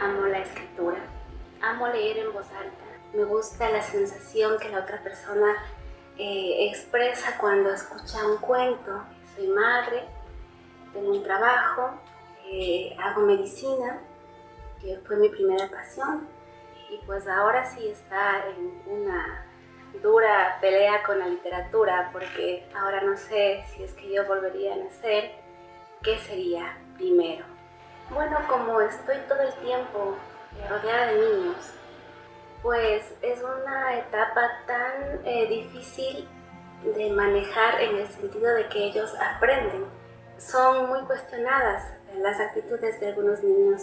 amo la escritura, amo leer en voz alta. Me gusta la sensación que la otra persona eh, expresa cuando escucha un cuento. Soy madre, tengo un trabajo, eh, hago medicina, que fue mi primera pasión, y pues ahora sí está en una dura pelea con la literatura, porque ahora no sé si es que yo volvería a nacer, ¿qué sería primero? Bueno, como estoy todo el tiempo rodeada de niños, pues es una etapa tan eh, difícil de manejar en el sentido de que ellos aprenden. Son muy cuestionadas las actitudes de algunos niños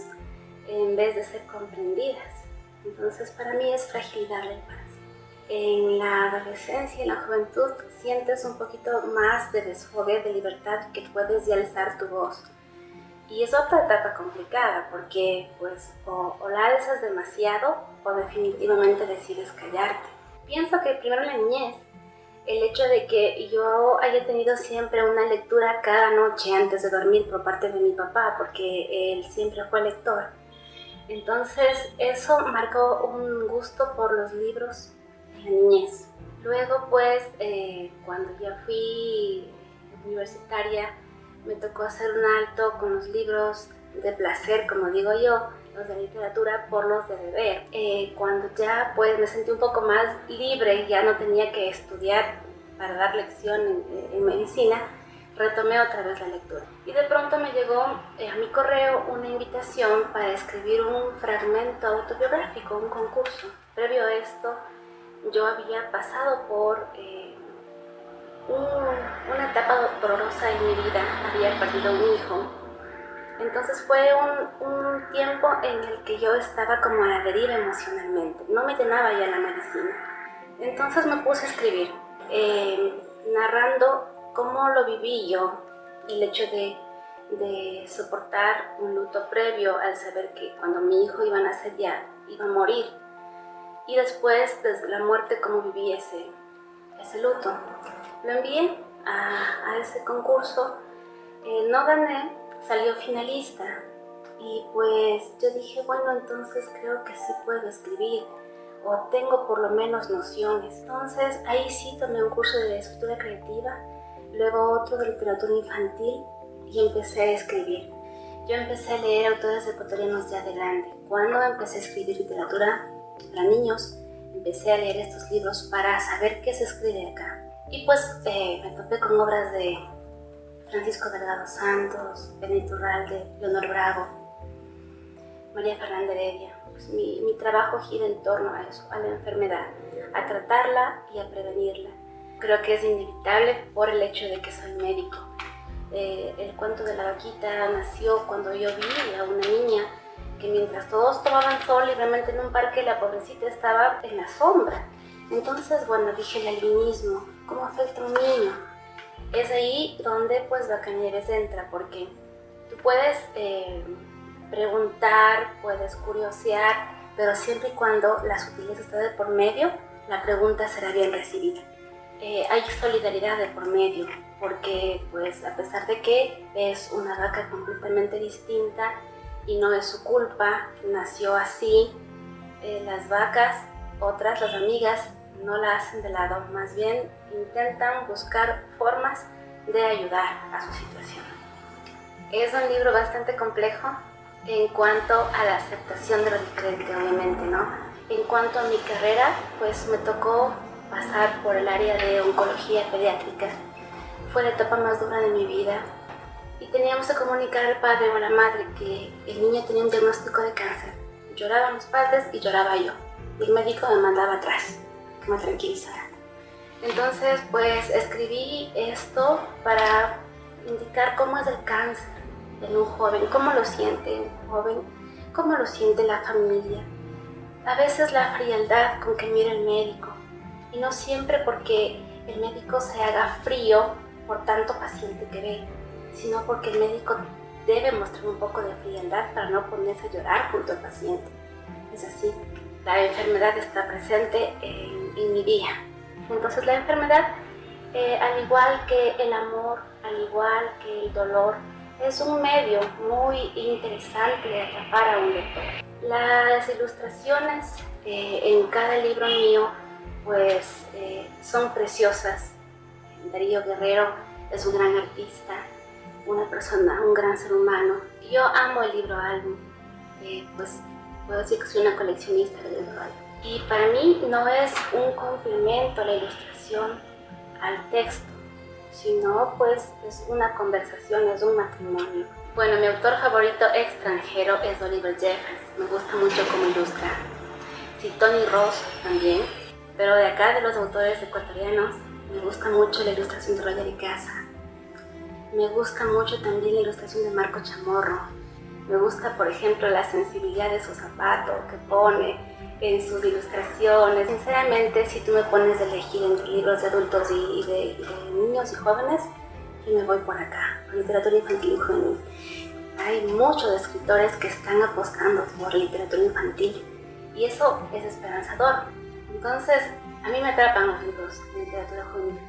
en vez de ser comprendidas. Entonces para mí es fragilidad la infancia. En la adolescencia y en la juventud sientes un poquito más de desfogue, de libertad, que puedes ya alzar tu voz. Y es otra etapa complicada porque pues o, la alzas demasiado o definitivamente decides callarte. Pienso que primero la niñez, el hecho de que yo haya tenido siempre una lectura cada noche antes de dormir por parte de mi papá, porque él siempre fue lector. Entonces eso marcó un gusto por los libros de la niñez. Luego pues eh, cuando ya fui universitaria me tocó hacer un alto con los libros de placer, como digo yo, los de literatura por los de beber. Eh, cuando ya pues me sentí un poco más libre, ya no tenía que estudiar para dar lección en, medicina, retomé otra vez la lectura. Y de pronto me llegó eh, a mi correo una invitación para escribir un fragmento autobiográfico, un concurso. Previo a esto, yo había pasado por eh, una etapa dolorosa en mi vida, había perdido un hijo. Entonces fue un, tiempo en el que yo estaba como a la deriva emocionalmente, no me llenaba ya la medicina. Entonces me puse a escribir, eh, narrando cómo lo viví yo, el hecho de, de soportar un luto previo al saber que cuando mi hijo iba a nacer ya iba a morir. Y después, desde la muerte, cómo viví ese, ese luto. Lo envié a, ese concurso, eh, no gané, salió finalista y pues yo dije, bueno, entonces creo que sí puedo escribir o tengo por lo menos nociones. Entonces ahí sí tomé un curso de escritura creativa, luego otro de literatura infantil y empecé a escribir. Yo empecé a leer autores ecuatorianos de grande. Cuando empecé a escribir literatura para niños, empecé a leer estos libros para saber qué se escribe acá. Y pues eh, me topé con obras de Francisco Delgado Santos, Benito Urralde, Leonor Bravo, María Fernanda Heredia. Pues mi, mi, trabajo gira en torno a eso, a la enfermedad, a tratarla y a prevenirla. Creo que es inevitable por el hecho de que soy médico. Eh, el cuento de la vaquita nació cuando yo vi a una niña que mientras todos tomaban sol libremente en un parque, la pobrecita estaba en la sombra. Entonces, bueno, dije el albinismo, ¿cómo afecta un niño? Es ahí donde pues Bacanieres entra, porque tú puedes eh, preguntar, puedes curiosear, pero siempre y cuando la sutileza está de por medio, la pregunta será bien recibida. Eh, hay solidaridad de por medio, porque pues a pesar de que es una vaca completamente distinta, y no es su culpa, nació así. Eh, las vacas, otras, las amigas, no la hacen de lado, más bien intentan buscar formas de ayudar a su situación. Es un libro bastante complejo en cuanto a la aceptación de lo diferente, obviamente, ¿no? En cuanto a mi carrera, pues me tocó pasar por el área de oncología pediátrica. Fue la etapa más dura de mi vida, y teníamos que comunicar al padre o a la madre que el niño tenía un diagnóstico de cáncer. Lloraban los padres y lloraba yo. Y el médico me mandaba atrás, que me tranquilizara. Entonces, pues escribí esto para indicar cómo es el cáncer en un joven, cómo lo siente un joven, cómo lo siente la familia. A veces la frialdad con que mira el médico, y no siempre porque el médico se haga frío por tanto paciente que ve, sino porque el médico debe mostrar un poco de frialdad para no ponerse a llorar junto al paciente. Es así, la enfermedad está presente en, mi día. Entonces la enfermedad, eh, al igual que el amor, al igual que el dolor, es un medio muy interesante de atrapar a un lector. Las ilustraciones eh, en cada libro mío pues eh, son preciosas. Darío Guerrero es un gran artista, una persona, un gran ser humano. Yo amo el libro álbum, eh, pues puedo decir que soy una coleccionista del álbum. Y para mí no es un complemento la ilustración al texto, sino pues es una conversación, es un matrimonio. Bueno, mi autor favorito extranjero es Oliver Jeffers, me gusta mucho cómo ilustra. Sí, Tony Ross también, pero de acá de los autores ecuatorianos me gusta mucho la ilustración de Roger Casa. Me gusta mucho también la ilustración de Marco Chamorro. Me gusta, por ejemplo, la sensibilidad de su zapato que pone en sus ilustraciones. Sinceramente, si tú me pones a elegir entre libros de adultos y, de, niños y jóvenes, yo me voy por acá, por literatura infantil y juvenil. Hay muchos escritores que están apostando por literatura infantil y eso es esperanzador. Entonces, a mí me atrapan los libros de literatura juvenil.